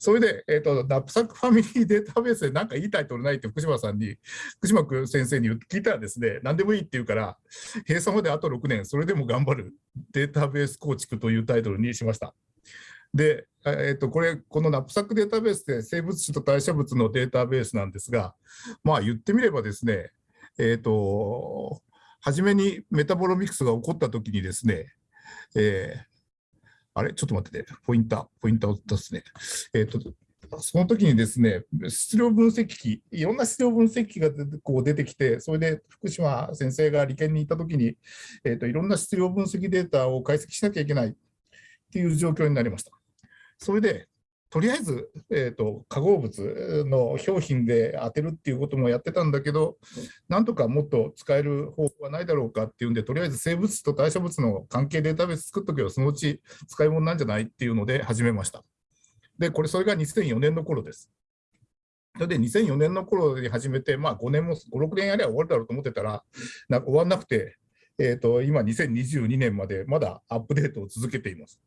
それで、えーと、 KNApSAcK Family Database で何かいいタイトルないって福島さんに、福島君先生に聞いたらですね、何でもいいって言うから、閉鎖まであと6年、それでも頑張るデータベース構築というタイトルにしました。で、えー、とこれ、このナップサックデータベースで生物種と代謝物のデータベースなんですが、まあ言ってみればですね、えっ、ー、と、初めにメタボロミクスが起こったときにですね、えー、あれ？ちょっと待ってね、ポインター、ポインターを出すね。えっ、ー、と、その時にですね、質量分析機、いろんな質量分析機がこう出てきて、それで福島先生が理研に行った時に、えーと、いろんな質量分析データを解析しなきゃいけないっていう状況になりました。それで、とりあえず、えーと、化合物の表品で当てるっていうこともやってたんだけど、なんとかもっと使える方法はないだろうかっていうんで、とりあえず生物と代謝物の関係データベース作っとけば、そのうち使い物なんじゃないっていうので始めました。で、これ、それが2004年の頃です。それで2004年の頃に始めて、まあ、5年も5、6年やれば終わるだろうと思ってたら、な終わんなくて、えーと今、2022年までまだアップデートを続けています。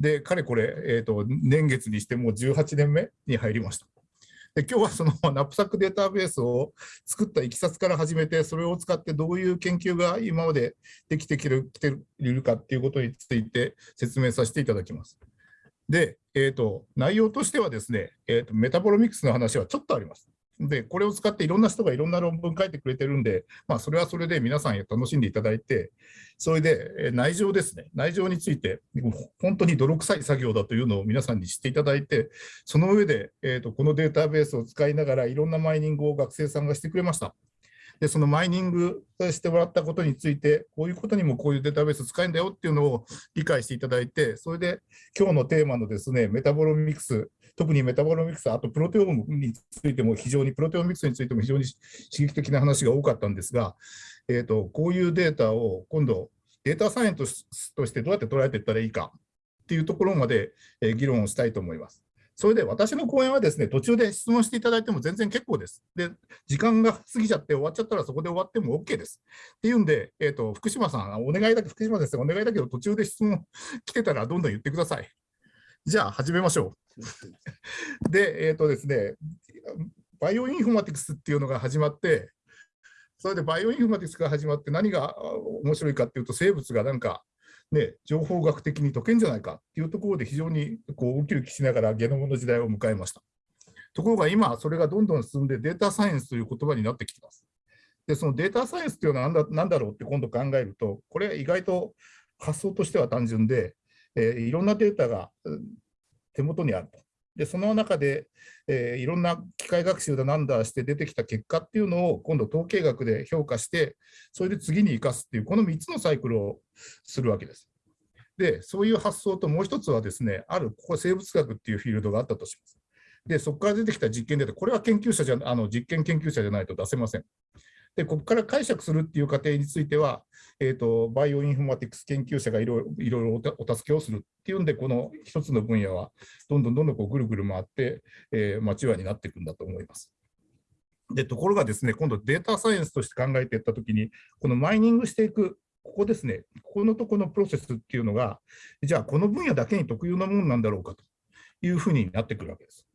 で、かれこれ、えーと、年月にしてもう18年目に入りました。で今日はその ナップサックデータベースを作ったいきさつから始めて、それを使ってどういう研究が今までできてきているかっていうことについて説明させていただきます。で、えーと、内容としてはですね、えーとメタボロミクスの話はちょっとあります。で、これを使っていろんな人がいろんな論文書いてくれてるんで、まあ、それはそれで皆さん楽しんでいただいて、それで内情ですね、内情について、本当に泥臭い作業だというのを皆さんに知っていただいて、その上で、えーと、このデータベースを使いながらいろんなマイニングを学生さんがしてくれました。で、そのマイニングしてもらったことについて、こういうことにもこういうデータベース使えるんだよっていうのを理解していただいて、それで今日のテーマのですね、メタボロミクス、特にメタボロミクス、あとプロテオームについても非常に、プロテオミクスについても非常に刺激的な話が多かったんですが、えーと、こういうデータを今度、データサイエンスとしてどうやって捉えていったらいいかっていうところまで、え議論をしたいと思います。それで私の講演はですね、途中で質問していただいても全然結構です。で、時間が過ぎちゃって終わっちゃったらそこで終わっても OK です。っていうんで、え、ー、と、福島さん、お願いだけ、福島先生、お願いだけど、途中で質問来てたらどんどん言ってください。じゃあ、始めましょう。で、えっ、ー、とですね、バイオインフォマティクスっていうのが始まって、それでバイオインフォマティクスが始まって何が面白いかっていうと、生物がなんかね、情報学的に解けんじゃないかっていうところで非常にこうウキウキしながらゲノムの時代を迎えました。ところが今、それがどんどん進んでデータサイエンスという言葉になってきてます。で、そのデータサイエンスというのは何だ何だろうって今度考えると、これ意外と発想としては単純で、えー、いろんなデータが手元にあると。で、その中で、えー、いろんな機械学習だなんだして出てきた結果っていうのを今度統計学で評価して、それで次に生かすっていう、この3つのサイクルをするわけです。で、そういう発想ともう一つはですね、あるここ生物学っていうフィールドがあったとします。で、そこから出てきた実験データ、これは研究者じゃ、あの実験研究者じゃないと出せません。で、ここから解釈するっていう過程については、えーと、バイオインフォマティクス研究者がいろいろお助けをするっていうんで、この一つの分野はどんどんどんどんこうぐるぐる回って、えー、マチュアになっていくんだと思います。で、ところがですね、今度データサイエンスとして考えていったときに、このマイニングしていく、ここですね、ここのとこのプロセスっていうのが、じゃあこの分野だけに特有なものなんだろうかというふうになってくるわけです。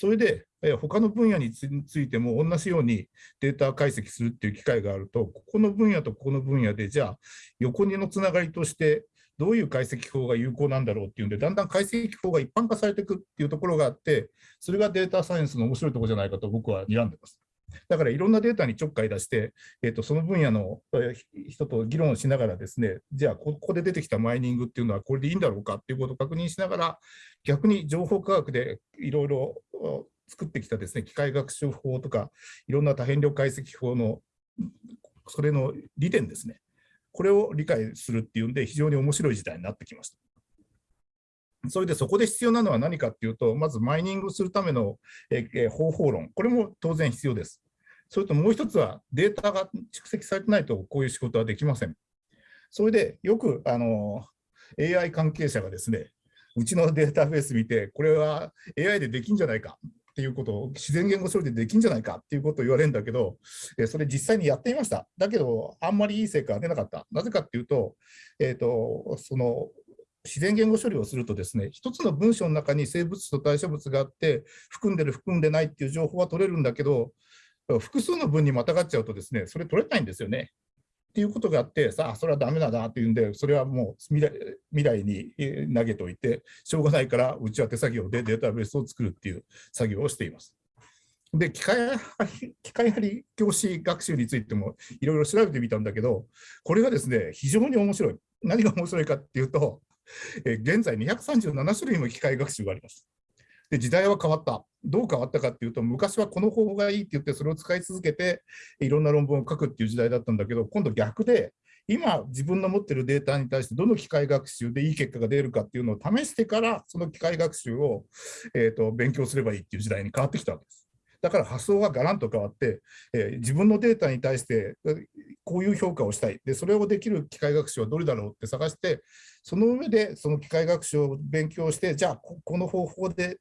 それで、え他の分野についても同じようにデータ解析するっていう機会があると、ここの分野とここの分野で、じゃあ、横にのつながりとして、どういう解析法が有効なんだろうっていうんで、だんだん解析法が一般化されていくっていうところがあって、それがデータサイエンスの面白いところじゃないかと僕は睨んでます。だからいろんなデータにちょっかい出して、えー、とその分野の人と議論しながらですね、じゃあここで出てきたマイニングっていうのはこれでいいんだろうかっていうことを確認しながら、逆に情報科学でいろいろ作ってきたですね、機械学習法とか、いろんな多変量解析法の、それの利点ですね、これを理解するっていうんで、非常に面白い時代になってきました。それでそこで必要なのは何かっていうと、まずマイニングするための、方法論、これも当然必要です。それともう一つは、データが蓄積されてないと、こういう仕事はできません。それでよくあの AI 関係者がですね、うちのデータベース見て、これは AI でできんじゃないかっていうことを、自然言語処理でできんじゃないかっていうことを言われるんだけど、それ実際にやってみました。だけど、あんまりいい成果が出なかった。なぜかっていうと、えっ、ー、と、その自然言語処理をするとですね、一つの文章の中に生物と対象物があって、含んでる、含んでないっていう情報は取れるんだけど、複数の文にまたがっちゃうとですね、それ取れないんですよね。っていうことがあって、さあ、それはダメだなっていうんで、それはもう未来未来に投げておいて、しょうがないから、うちは手作業でデータベースを作るっていう作業をしています。で、機械機械張り教師学習についてもいろいろ調べてみたんだけど、これがですね、非常に面白い。何が面白いかっていうと、え現在237種類の機械学習があります。で、時代は変わった。どう変わったかっていうと、昔はこの方法がいいって言って、それを使い続けて、いろんな論文を書くっていう時代だったんだけど、今度逆で、今、自分の持ってるデータに対して、どの機械学習でいい結果が出るかっていうのを試してから、その機械学習を、えーと勉強すればいいっていう時代に変わってきたわけです。だから発想がガランと変わって、えー、自分のデータに対してこういう評価をしたいで、それをできる機械学習はどれだろうって探して、その上でその機械学習を勉強して、じゃあここの方法で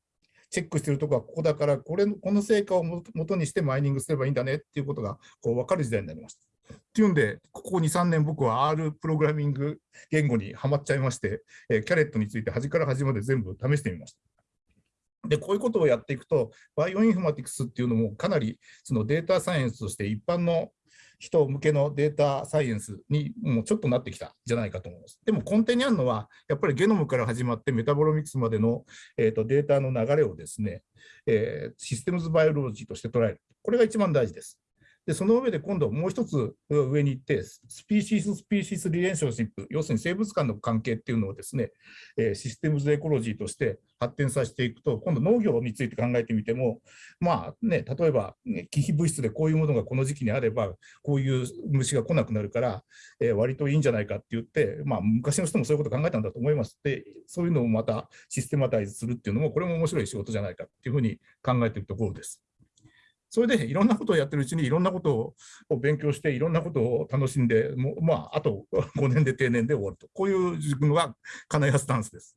チェックしてるとこはここだから、これこの成果をもとにしてマイニングすればいいんだねっていうことがこう分かる時代になりました。っていうんで、ここ2、3年、僕は R プログラミング言語にはまっちゃいまして、え、 caret について端から端まで全部試してみました。で、こういうことをやっていくと、バイオインフォマティクスっていうのもかなりそのデータサイエンスとして一般の人向けのデータサイエンスにもうちょっとなってきたんじゃないかと思います。でも根底にあるのは、やっぱりゲノムから始まってメタボロミクスまでの、えーと、データの流れをですね、えー、 systems biology として捉える。これが一番大事です。で、その上で今度もう一つ上に行って、 species-species relationship、要するに生物間の関係っていうのをですね、え、 systems ecology として発展させていくと、今度農業について考えてみても、まあね、例えば、ね、忌避物質でこういうものがこの時期にあれば、こういう虫が来なくなるから、えー、割といいんじゃないかって言って、まあ昔の人もそういうこと考えたんだと思います。で、そういうのをまたシステマタイズするっていうのも、これも面白い仕事じゃないかっていうふうに考えているところです。それでいろんなことをやってるうちにいろんなことを勉強していろんなことを楽しんで、もうまあ、あと5年で定年で終わると。こういう自分は金谷スタンスです。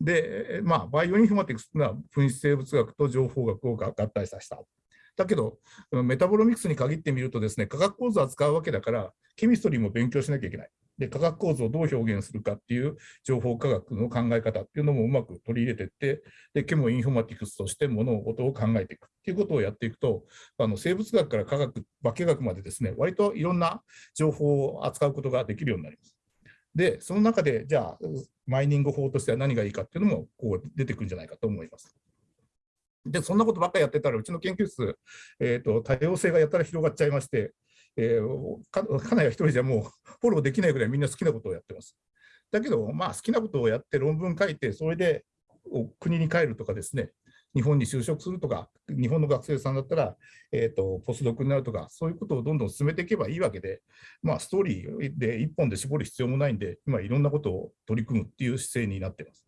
で、まあ、バイオインフォマティクスというのは分子生物学と情報学を合体させた。だけど、メタボロミクスに限ってみるとですね、化学構造を扱うわけだから、 chemistry も勉強しなきゃいけない。で、化学構造をどう表現するかっていう情報科学の考え方っていうのもうまく取り入れていって、で、ケモインフォマティクスとして物事を考えていくっていうことをやっていくと、あの生物学から科学、化学までですね、割といろんな情報を扱うことができるようになります。で、その中で、じゃあ、マイニング法としては何がいいかっていうのもこう出てくるんじゃないかと思います。で、そんなことばっかりやってたら、うちの研究室、えーと、多様性がやたら広がっちゃいまして、えー、かかなり一人じゃもうフォローできないぐらいみんな好きなことをやってます。だけど、まあ、好きなことをやって論文書いて、それで国に帰るとかですね、日本に就職するとか、日本の学生さんだったら、えーと、ポスドクになるとか、そういうことをどんどん進めていけばいいわけで、まあ、ストーリーで一本で絞る必要もないんで、今、いろんなことを取り組むっていう姿勢になってます。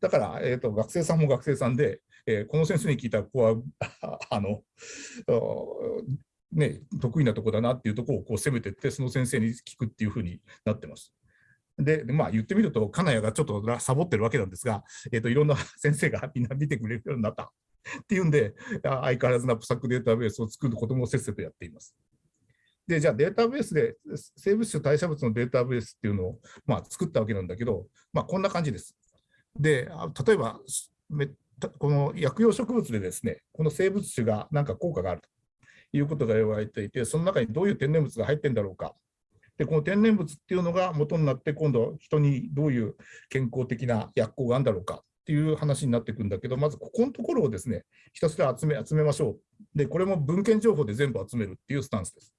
だから、えーと、学生さんも学生さんで、えー、この先生に聞いたら、ここはあのね、得意なとこだなっていうとこをこう攻めていって、その先生に聞くっていうふうになってます。で、まあ、言ってみると、金谷がちょっとサボってるわけなんですが、えーと、いろんな 先生がみんな見てくれるようになったっていうんで、相変わらずなプサックデータベースを作ることもせっせとやっています。で、じゃあデータベースで、生物種代謝物のデータベースっていうのを、まあ、作ったわけなんだけど、まあ、こんな感じです。で、例えば、この薬用植物でですね、この生物種が何か効果があると。いうことが言われていて、その中にどういう天然物が入ってんだろうか。で、この天然物っていうのが元になって、今度、人にどういう健康的な薬効があるんだろうかっていう話になってくんだけど、まずここのところをですね、ひたすら集め集めましょう。で、これも文献情報で全部集めるっていうスタンスです。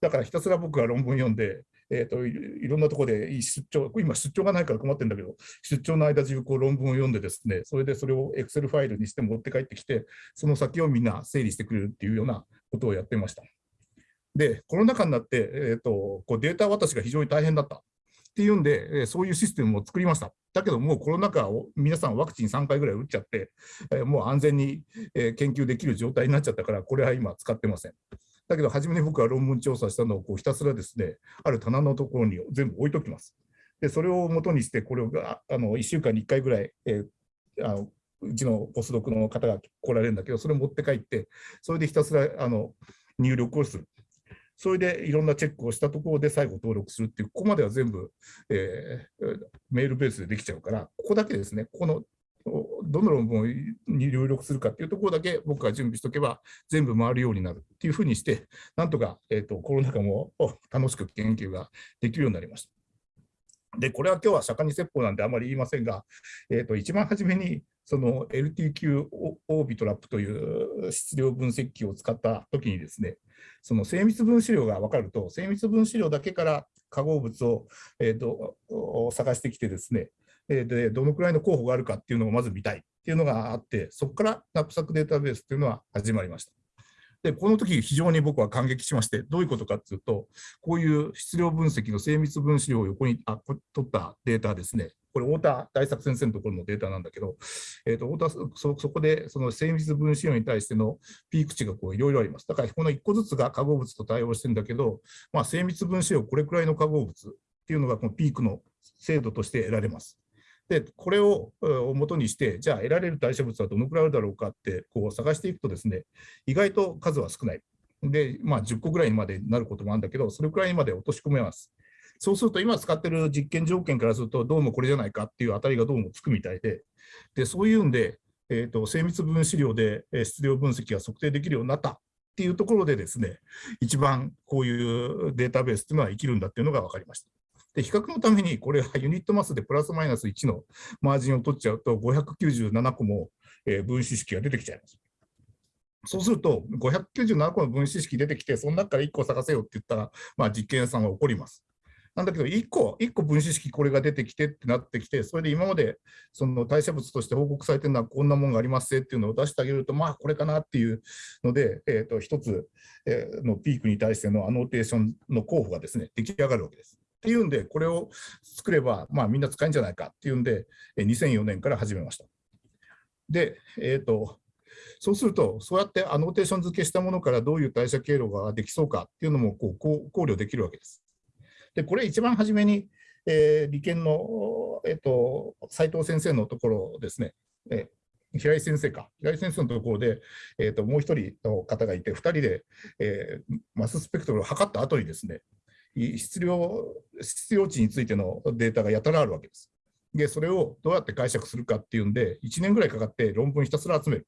だからひたすら僕が論文読んで、えーと、いろんなところで出張、今出張がないから困ってるんだけど、出張の間中こう論文を読んでですね、それでそれを Excel ファイルにして持って帰ってきて、その先をみんな整理してくれるっていうようなことをやってました。で、コロナ禍になって、えーと、こうデータ渡しが非常に大変だったっていうんで、えそういうシステムを作りました。だけどもうコロナ禍を皆さんワクチン3回ぐらい打っちゃって、えもう安全にえ研究できる状態になっちゃったから、これは今使ってません。だけど、初めに僕は論文調査したのをこうひたすらですね、ある棚のところに全部置いときます。で、それを元にして、これをあの1週間に1回ぐらい、えー、あのうちのポスドクの方が来られるんだけど、それ持って帰って、それでひたすらあの入力をする。それでいろんなチェックをしたところで最後登録するっていう、ここまでは全部、えー、メールベースでできちゃうから、ここだけですね、ここのどの論文に入力するかっていうところだけ僕が準備しておけば全部回るようになるっていうふうにして、なんとか、えーと、コロナ禍も楽しく研究ができるようになりました。で、これは今日は釈迦に説法なんであまり言いませんが、えーと、一番初めにその LTQ オービトラップという質量分析器を使ったときにですね、その精密分子量が分かると、精密分子量だけから化合物を、えーと探してきてですね、でどのくらいの候補があるかっていうのをまず見たいっていうのがあって、そこからナップサックデータベースっていうのは始まりました。で、この時非常に僕は感激しまして、どういうことかっていうと、こういう質量分析の精密分子量を横にあ取ったデータですね。これ、太田大作先生のところのデータなんだけど、えーと、太田そそこでその精密分子量に対してのピーク値がいろいろあります。だから、この1個ずつが化合物と対応してるんだけど、まあ、精密分子量これくらいの化合物っていうのがこのピークの精度として得られます。で、これを元にして、じゃあ得られる代謝物はどのくらいあるだろうかってこう探していくとですね、意外と数は少ない。で、まあ、10個ぐらいまでになることもあるんだけど、それくらいまで落とし込めます。そうすると、今使ってる実験条件からすると、どうもこれじゃないかっていう当たりがどうもつくみたいで、でそういうんで、えーと、精密分子量で質量分析が測定できるようになったっていうところでですね、一番こういうデータベースっていうのは生きるんだっていうのが分かりました。で、比較のために、これはユニットマスでプラスマイナス1のマージンを取っちゃうと、597個も、え分子式が出てきちゃいます。そうすると、597個の分子式出てきて、その中から1個探せよって言ったら、まあ、実験屋さんは怒ります。なんだけど、1個、1個分子式これが出てきてってなってきて、それで今までその代謝物として報告されてるのはこんなもんがありますっていうのを出してあげると、まあこれかなっていうので、えー、と1つのピークに対してのアノーテーションの候補がですね、出来上がるわけです。っていうんで、これを作れば、まあ、みんな使えるんじゃないかっていうんで、2004年から始めました。で、えっ、ー、と、そうすると、そうやってアノーテーション付けしたものからどういう代謝経路ができそうかっていうのもこう考慮できるわけです。で、これ一番初めに、えー、理研の、えーと、斉藤先生のところですね、え、平井先生か、平井先生のところで、えーと、もう一人の方がいて、2人で、えー、マススペクトルを測った後にですね、質量質量値についてのデータがやたらあるわけです。で、それをどうやって解釈するかっていうんで、1年ぐらいかかって論文ひたすら集める。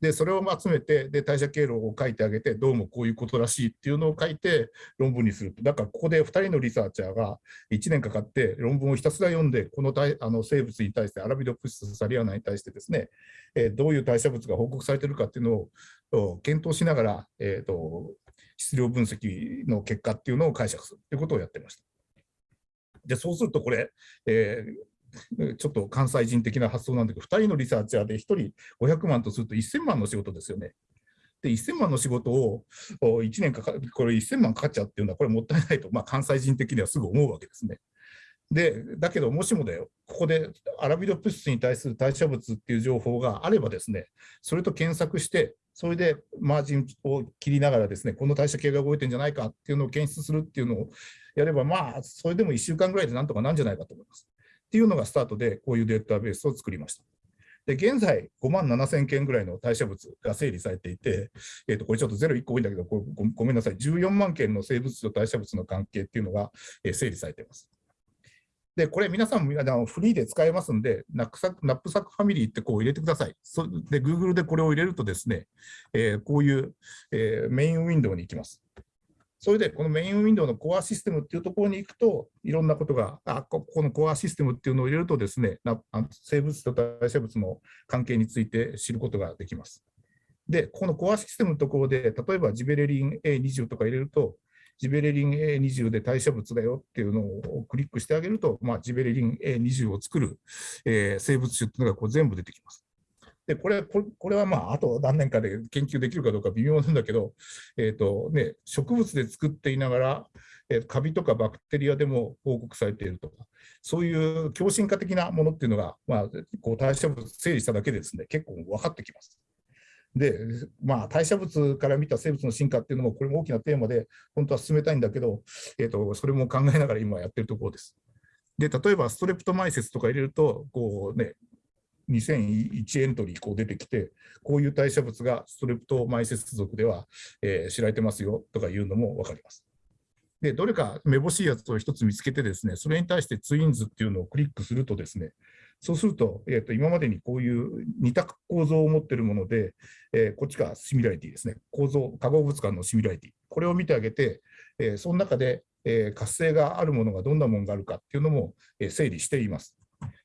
で、それを集めて、で、代謝経路を書いてあげて、どうもこういうことらしいっていうのを書いて論文にする。だから、ここで2人のリサーチャーが1年かかって論文をひたすら読んで、このあの生物に対して、アラビドプシスサリアナに対してですね、えー、どういう代謝物が報告されてるかっていうのを検討しながら、えーと質量分析の結果っていうのを解釈するということをやってました。で、そうするとこれ、えー、ちょっと関西人的な発想なんだけど、2人のリサーチャーで1人500万とすると1000万の仕事ですよね。で、1000万の仕事を1年かかこれ1000万かかっちゃうっていうのは、これもったいないと、まあ、関西人的にはすぐ思うわけですね。で、だけど、もしもだよ、ここでアラビドプスに対する代謝物っていう情報があればですね、それと検索して、それでマージンを切りながらですね、この代謝系が動いてるんじゃないかっていうのを検出するっていうのをやれば、まあ、それでも1週間ぐらいでなんとかなんじゃないかと思います。っていうのがスタートで、こういうデータベースを作りました。で、現在、5万7000件ぐらいの代謝物が整理されていて、えー、とこれちょっとゼロ1個多いんだけどご、ごめんなさい、14万件の生物と代謝物の関係っていうのが、え整理されています。で、これ皆さんもあのフリーで使えますんで、 KNApSAcK KNApSAcK Family ってこう入れてください。そで、Google でこれを入れるとですね、えー、こういう、えー、メインウィンドウに行きます。それで、このメインウィンドウのコアシステムっていうところに行くと、いろんなことが、あここのコアシステムっていうのを入れるとですね、生物と代謝物の関係について知ることができます。で、このコアシステムのところで、例えばジベレリン A20 とか入れると、ジベレリン A20 で代謝物だよっていうのをクリックしてあげると、まあ、ジベレリン A20 を作る、えー、生物種っていうのがこう全部出てきます。でこれこれこれはまああと何年かで研究できるかどうか微妙なんだけど、えーとね、植物で作っていながら、えー、カビとかバクテリアでも報告されているとか、そういう強心化的なものっていうのが、まあ、こう代謝物整理しただけでですね結構分かってきます。で、まあ、代謝物から見た生物の進化っていうのも、これも大きなテーマで、本当は進めたいんだけど、えーと、それも考えながら今やってるところです。で、例えばストレプトマイセスとか入れると、こうね、2001エントリーこう出てきて、こういう代謝物がストレプトマイセス属では、えー、知られてますよとかいうのも分かります。で、どれかめぼしいやつを一つ見つけてですね、それに対してツインズっていうのをクリックするとですね、そうすると、えー、と今までにこういう似た構造を持っているもので、えー、こっちがシミュラリティですね、構造、化合物間のシミュラリティ、これを見てあげて、えー、その中で、えー、活性があるものがどんなものがあるかっていうのも、えー、整理しています。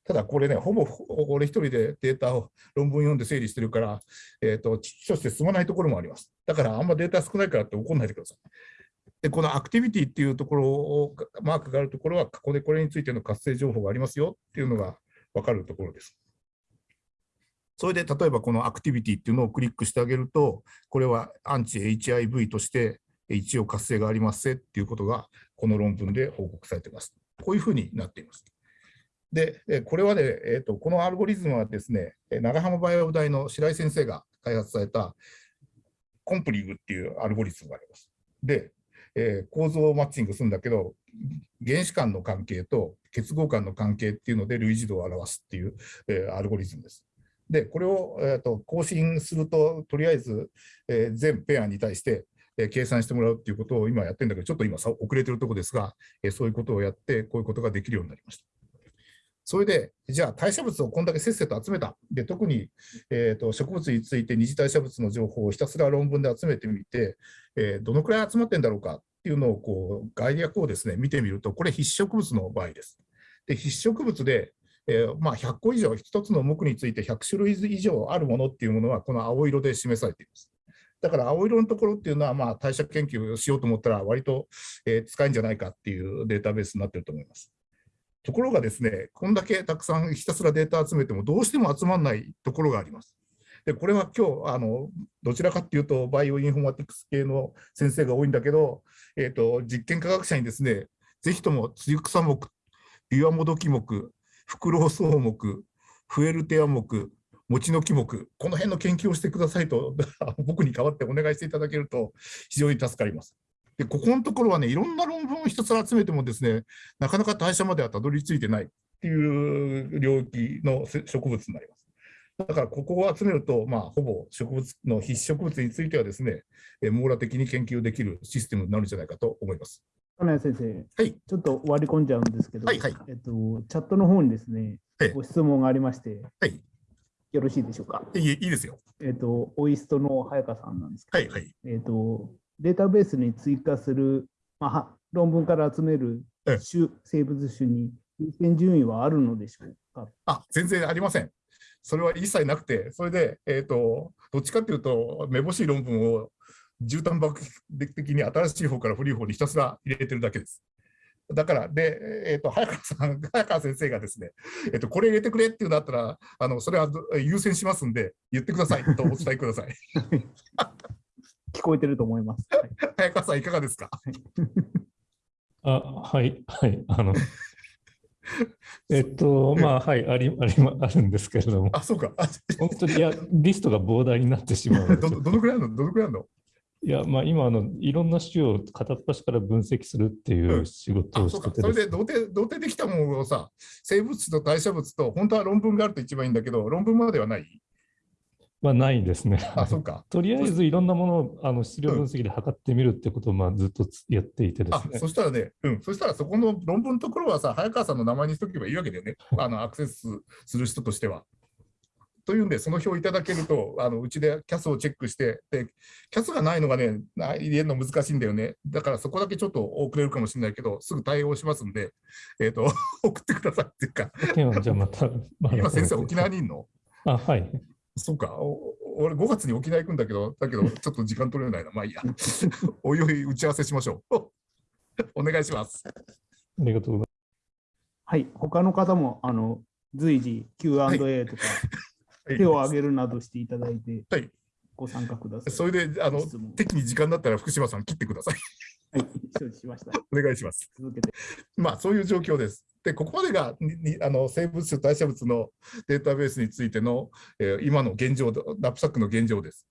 ただこれね、ほぼ俺一人でデータを論文読んで整理してるから、えーと、として進まないところもあります。だからあんまデータ少ないからって怒んないでください。で、このアクティビティっていうところを、マークがあるところは、ここでこれについての活性情報がありますよっていうのが分かるところです。それで例えばこのアクティビティっていうのをクリックしてあげると、これはアンチ HIV として一応活性がありますせっていうことがこの論文で報告されています。こういうふうになっています。で、これはね、えーと、このアルゴリズムはですね、長浜バイオ大の白井先生が開発されたコンプリングっていうアルゴリズムがあります。で、えー、構造をマッチングするんだけど、原子間の関係と結合間の関係っていうので類似度を表すっていう、えー、アルゴリズムです。で、これを、えーと、更新すると、とりあえず、えー、全ペアに対して、えー、計算してもらうっていうことを今やってるんだけど、ちょっと今遅れてるとこですが、え、そういうことをやって、こういうことができるようになりました。それで、じゃあ代謝物をこんだけせっせと集めた。で、特に、えーと、植物について二次代謝物の情報をひたすら論文で集めてみて、えー、どのくらい集まってんだろうかっていうのをこう概略をですね見てみると、これ必植物の場合です。で必植物で、えー、まあ、100個以上、1つの目について100種類以上あるものっていうものは、この青色で示されています。だから青色のところっていうのは、まあ、代謝研究をしようと思ったら、割と、えー、使えんじゃないかっていうデータベースになってると思います。ところがですね、こんだけたくさんひたすらデータ集めても、どうしても集まらないところがあります。で、これは今日、あの、どちらかっていうと、バイオインフォマティクス系の先生が多いんだけど、えっ、ー、と、実験科学者にですね、ぜひともツユクサ目、ビワモドキ目、フクロウソウ目、フエルテア目、餅の木目、この辺の研究をしてくださいと、僕に代わってお願いしていただけると非常に助かります。で、ここのところはね、いろんな論文を一つ集めてもですね、なかなか代謝まではたどり着いてないっていう領域の植物になります。だからここを集めると、まあ、ほぼ植物の必植物についてはですね、え網羅的に研究できるシステムになるんじゃないかと思います。金谷先生、はい、ちょっと割り込んじゃうんですけど、はいはい、えっと、チャットの方にですね、ご質問がありまして、はい、よろしいでしょうか？いいいいですよ。えっと、オイストの早川さんなんですけど、はいはい、えっと、データベースに追加する、まあ、論文から集める種、生物種に優先順位はあるのでしょうか？あ全然ありません。それは一切なくて、それで、えーと、どっちかっていうと、めぼしい論文を絨毯爆的に新しい方から古い方にひたすら入れてるだけです。だから、で、えーと、早川さん、早川先生がですね、えーと、これ入れてくれっていうのだったら、あのそれは優先しますんで、言ってくださいとお伝えください。聞こえてると思います。早川さん、いかがですか？あはい、はい、あの、えっと、まあ、はい、あり、あり、あるんですけれども。あ、そうか。本当に、いや、リストが膨大になってしまう。ど、どのくらいあるの、どのくらいあるの？いや、まあ、今あの、いろんな種を片っ端から分析するっていう仕事をしてて、うん、それで同定、同定できたものをさ、生物と代謝物と、本当は論文があると一番いいんだけど、論文まではない？まあ、ないですね。あ、そうか。とりあえずいろんなものをあの質量分析で測ってみるってことをまあずっとやっていてですね。あそしたらね、うん、そしたらそこの論文のところはさ、早川さんの名前にしとけばいいわけだよね、あのアクセスする人としては。というんで、その表をいただけると、あのうちでキャスをチェックして、で、キャスがないのがね、入れるの難しいんだよね。だからそこだけちょっと遅れるかもしれないけど、すぐ対応しますんで、えっ、ー、と、送ってくださいっていうか。じゃあまた、まあ、今先生、沖縄にいるの？あ、はい。そうか、俺5月に沖縄行くんだけど、だけど ちょっと時間取れないな。まあいいや。おいおい打ち合わせしましょう。お願いします。ありがとうございます。はい、他の方もあの随時 Q&A とか、はい、手を挙げるなどしていただいて、はい、ご参加ください。それで、あの、適に時間だったら福島さん切ってください。はい、承知しました。お願いします。続けて。まあ、そういう状況です。で、ここまでがにあの生物種、代謝物のデータベースについての、えー、今の現状、ラップサックの現状です。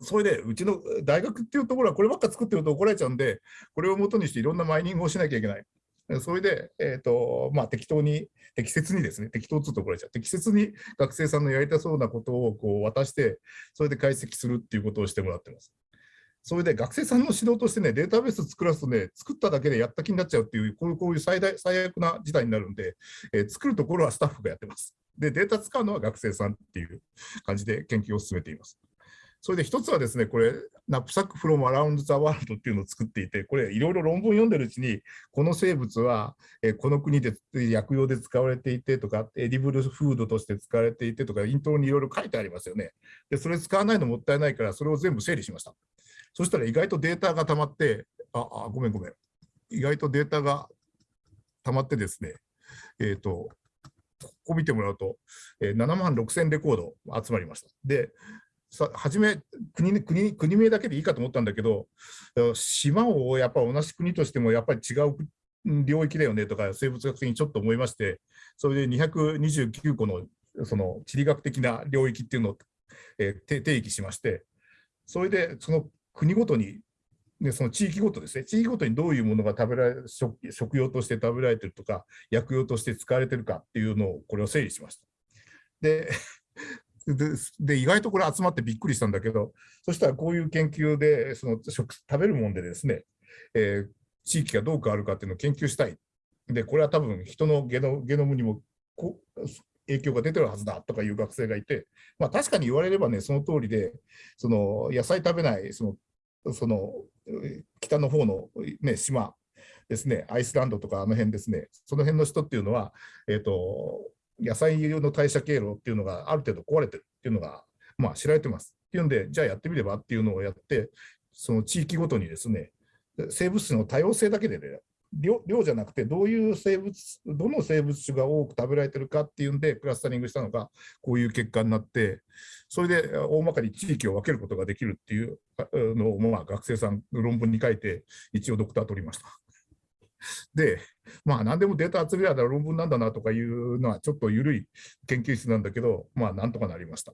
それで、うちの大学っていうところはこればっか作ってると怒られちゃうんで、これをもとにしていろんなマイニングをしなきゃいけない。それで、えーとまあ、適当に、適切にですね、適当っつうと怒られちゃう、適切に学生さんのやりたそうなことをこう渡して、それで解析するっていうことをしてもらってます。それで学生さんの指導としてね、データベース作らすとね、作っただけでやった気になっちゃうっていう、こういうこういう最大最悪な事態になるんで、えー、作るところはスタッフがやってます。で、データ使うのは学生さんっていう感じで研究を進めています。それで一つはですね、これ、 KNApSAcK from around the world っていうのを作っていて、これ、いろいろ論文読んでるうちに、この生物は、えこの国で薬用で使われていてとか、 edible food として使われていてとか、イントロにいろいろ書いてありますよね。で、それ使わないのもったいないから、それを全部整理しました。そしたら意外とデータが溜まって、あ、あごめんごめん。意外とデータが溜まってですね、えっ、ー、と、ここ見てもらうと、えー、7万6000レコード集まりました。で、さ初め国国、国名だけでいいかと思ったんだけど、島をやっぱ同じ国としてもやっぱり違う領域だよねとか、生物学的にちょっと思いまして、それで229個のその地理学的な領域っていうのを、えー、定義しまして、それでその国ごとに、でその地域ごとですね、地域ごとにどういうものが食べられ食食用として食べられてるとか、薬用として使われてるかっていうのを、これを整理しました。で でで意外とこれ集まってびっくりしたんだけど、そしたらこういう研究で、その食食べるもんでですね、えー、地域がどう変わるかっていうのを研究したい。で、これは多分人のゲノゲノムにもこ影響が出てるはずだとかいう学生がいて、まあ、確かに言われればね、その通りで、その野菜食べない、そのその北の方の、ね、島ですね、アイスランドとかあの辺ですね、その辺の人っていうのは、えーと野菜の代謝経路っていうのがある程度壊れてるっていうのが、まあ、知られてます。っていうんで、じゃあやってみればっていうのをやって、その地域ごとにですね、生物種の多様性だけでね、量量じゃなくて、どういう生物、どの生物種が多く食べられてるかっていうんで、クラスタリングしたのが、こういう結果になって、それで大まかに地域を分けることができるっていうのを、まあ、学生さん、論文に書いて、一応ドクター取りました。で、まあ何でもデータ集められたら論文なんだなとかいうのはちょっと緩い研究室なんだけど、まあなんとかなりました。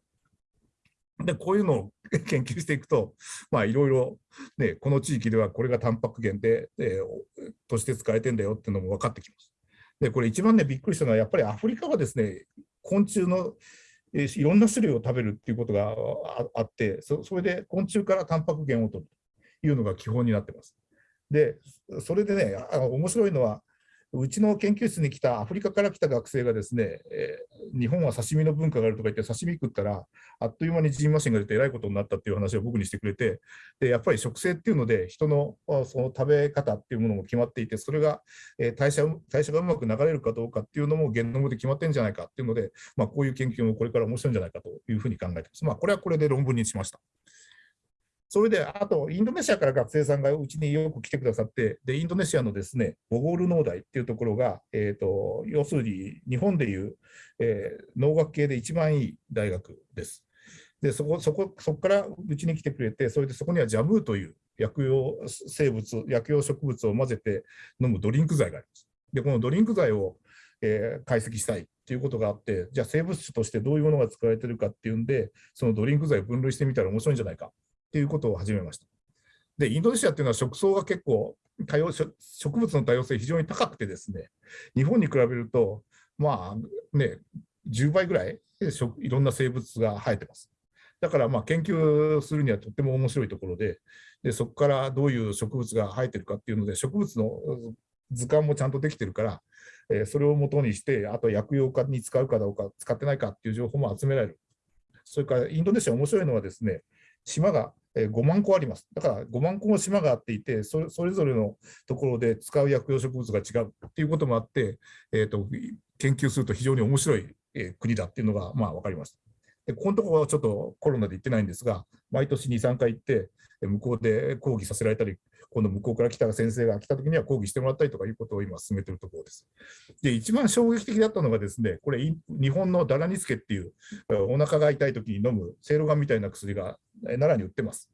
で、こういうのを 研究していくと、まあいろいろ、ね、この地域ではこれがタンパク源で、えー、として使えてんだよっていうのも分かってきます。で、これ一番ね、びっくりしたのは、やっぱりアフリカはですね、昆虫のえいろんな種類を食べるっていうことがあってそ、それで昆虫からタンパク源を取るというのが基本になってます。で、それでね、あの面白いのは、うちの研究室に来たアフリカから来た学生がですね、えー、日本は刺身の文化があるとか言って刺身食ったらあっという間にジンマシンが出てえらいことになったっていう話を僕にしてくれてでやっぱり食性っていうので人のその食べ方っていうものも決まっていてそれが、えー、代謝代謝がうまく流れるかどうかっていうのもゲノムで決まってるんじゃないかっていうので、まあ、こういう研究もこれから面白いんじゃないかというふうに考えてます。まあ、これはこれで論文にしました。それで、あと、インドネシアから学生さんがうちによく来てくださって、で、インドネシアのですね、ボゴール農大っていうところが、えっ、ー、と、要するに日本でいう、えー、農学系で一番いい大学です。で、そこ、そこ、そこからうちに来てくれて、それでそこにはジャムーという薬用生物、薬用植物を混ぜて飲むドリンク剤があります。で、このドリンク剤を、えー、解析したいっていうことがあって、じゃあ生物種としてどういうものが使われてるかっていうんで、そのドリンク剤を分類してみたら面白いんじゃないかっていうことを始めました。で、インドネシアっていうのは植草が結構多様、植物の多様性非常に高くてですね、日本に比べると、まあね、10倍ぐらいいろんな生物が生えてます。だからまあ研究するにはとっても面白いところで、でそこからどういう植物が生えてるかっていうので、植物の図鑑もちゃんとできてるから、えー、それをもとにして、あと薬用化に使うかどうか、使ってないかっていう情報も集められる。それからインドネシア面白いのはですね、島が5万個あります。だから5万個も島があっていて、それぞれのところで使う薬用植物が違うっていうこともあって、えーと、研究すると非常に面白い、国だっていうのがまあ分かりました。でここのところはちょっとコロナで行ってないんですが、毎年2、3回行って、向こうで講義させられたり、今度向こうから来た先生が来た時には講義してもらったりとかいうことを今進めているところです。で、一番衝撃的だったのがですね、これ、日本のダラニスケっていう、お腹が痛い時に飲む、セいろがんみたいな薬が奈良に売ってます。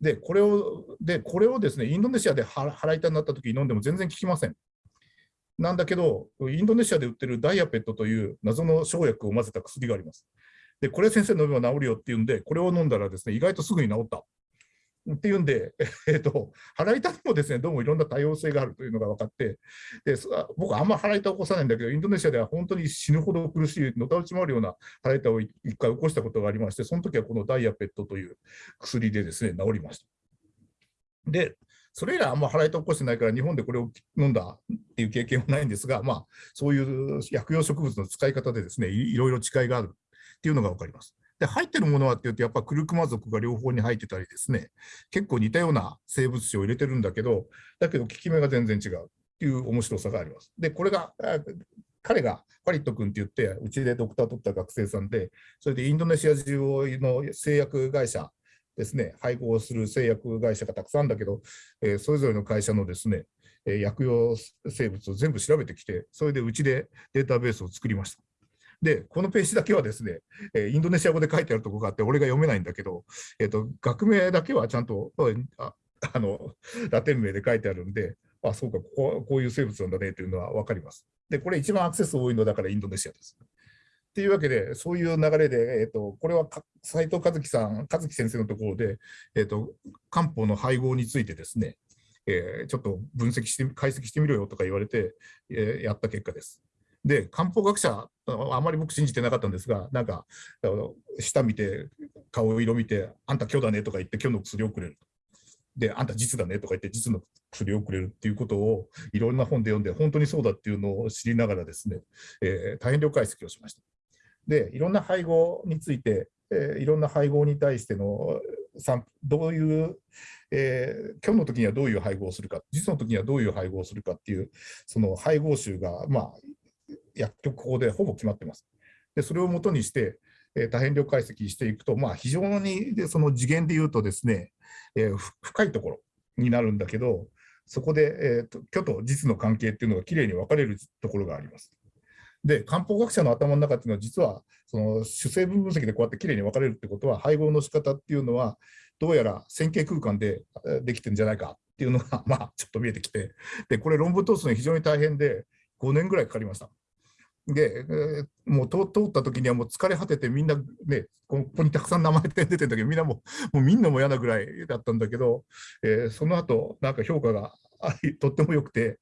で、これを、で、これをですね、インドネシアで腹痛になった時に飲んでも全然効きません。なんだけど、インドネシアで売ってるダイヤペットという謎の生薬を混ぜた薬があります。で、これ先生飲めば治るよっていうんで、これを飲んだらですね、意外とすぐに治った。っていうんで、えーと、腹痛にもですねどうもいろんな多様性があるというのが分かって、で僕はあんま腹痛を起こさないんだけど、インドネシアでは本当に死ぬほど苦しい、のたうち回るような腹痛を一回起こしたことがありまして、その時はこのダイヤペットという薬でですね治りました。で、それ以来あんま腹痛を起こしてないから、日本でこれを飲んだっていう経験はないんですが、まあ、そういう薬用植物の使い方でですねいろいろ違いがあるっていうのが分かります。で入ってるものはっていうと、やっぱクルクマ族が両方に入ってたりですね、結構似たような生物種を入れてるんだけど、だけど効き目が全然違うっていう面白さがあります。で、これが、彼がファリット君って言って、うちでドクター取った学生さんで、それでインドネシア中の製薬会社ですね、配合する製薬会社がたくさんだけど、えー、それぞれの会社のですね、薬用生物を全部調べてきて、それでうちでデータベースを作りました。で、このページだけはですね、えインドネシア語で書いてあるとこがあって、俺が読めないんだけど、えーと、学名だけはちゃんとあ あのラテン名で書いてあるんで、あ、そうかここ、こういう生物なんだねというのは分かります。で、これ一番アクセス多いのだからインドネシアです。っていうわけで、そういう流れで、えーと、これは斉藤和樹さん、和樹先生のところで、えーと、漢方の配合についてですね、えー、ちょっと分析して、解析してみろよとか言われて、えー、やった結果です。で、漢方学者、あまり僕信じてなかったんですが、なんか、下見て、顔色見て、あんた今日だねとか言って、今日の薬をくれる。で、あんた実だねとか言って、実の薬をくれるっていうことを、いろんな本で読んで、本当にそうだっていうのを知りながらですね、えー、大変量解析をしました。で、いろんな配合について、えー、いろんな配合に対してのどういう、えー、今日の時にはどういう配合をするか、実の時にはどういう配合をするかっていう、その配合集が、まあ、薬局法でほぼ決まってます。でそれをもとにして、え、多変量解析していくと、まあ、非常にでその次元で言うとですね、えー、深いところになるんだけど、そこで、えーと、虚と実の関係っていうのがきれいに分かれるところがあります。で、漢方学者の頭の中っていうのは、実はその主成分分析でこうやってきれいに分かれるってことは、配合の仕方っていうのは、どうやら線形空間でできてるんじゃないかっていうのが、まあ、ちょっと見えてきて、でこれ、論文通すのに非常に大変で、5年ぐらいかかりました。で、もう通った時にはもう疲れ果ててみんなね、ここにたくさん名前出てるんだけど、みんなももうみんなも嫌なぐらいだったんだけど、えー、その後なんか評価がとっても良くて、